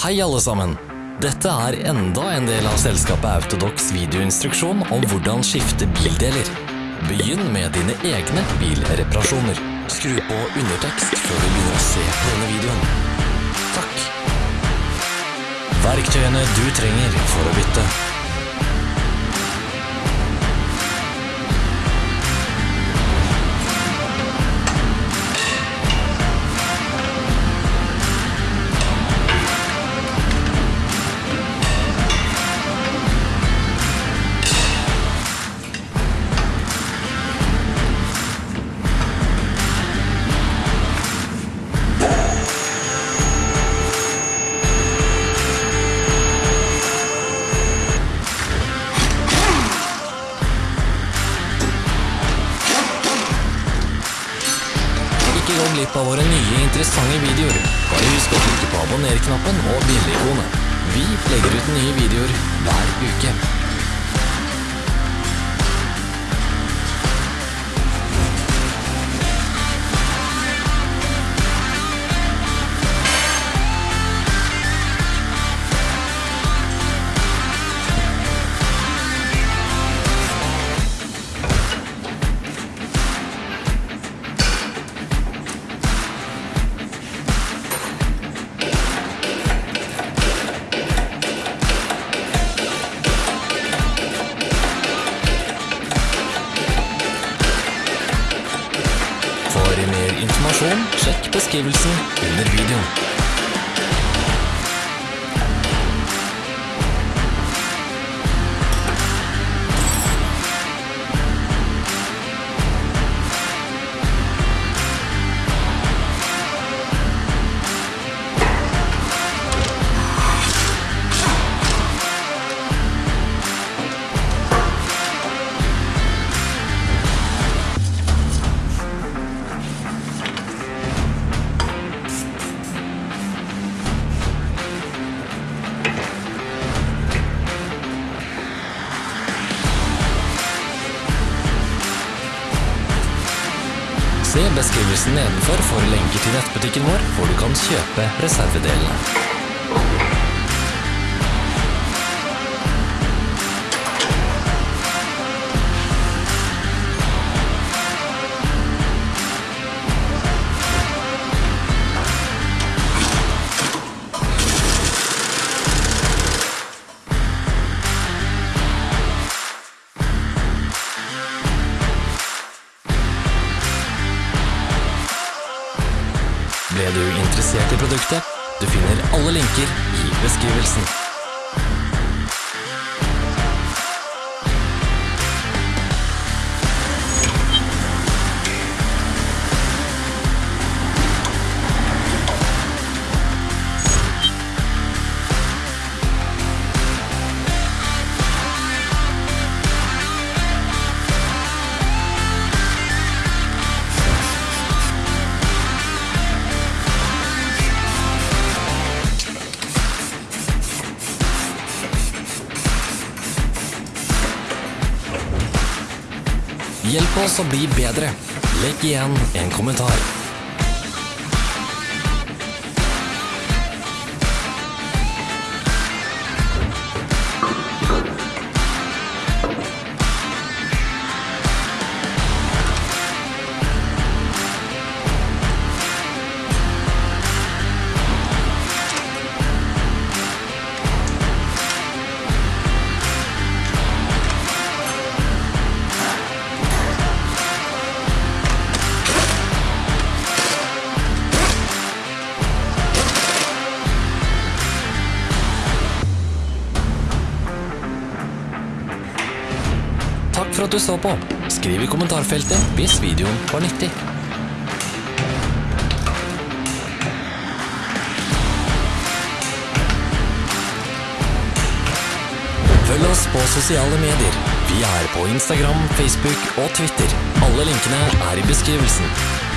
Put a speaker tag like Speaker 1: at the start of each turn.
Speaker 1: Hei alle sammen! Dette er enda en del av selskapet Autodox videoinstruksjon om hvordan skifte bildeler. Begynn med dine egne bilreparasjoner. Skru på undertekst før du begynner å se på denne videoen. Takk. Verktøyene du trenger for å bytte. Glipp av våre nye interessante videoer. Bare husk å trykke på abonner-knappen og bjelle-ikonet. Vi legger ut nye videoer hver uke. Informasjon, sjekk beskrivelsen under videoen. Se beskrivelsen nedenfor for lenker til nettbutikken vår, hvor du kan kjøpe reservedelene. Ble du interessert i produktet? Du finner alle linker i beskrivelsen. Hjelp oss å bli bedre. Legg igjen en kommentar. For at du så på. Skriv i kommentarfeltet hvis videoen var nyttig. Følg oss på sosiale medier. Vi er på Instagram, Facebook og Twitter. Alle linkene er i beskrivelsen.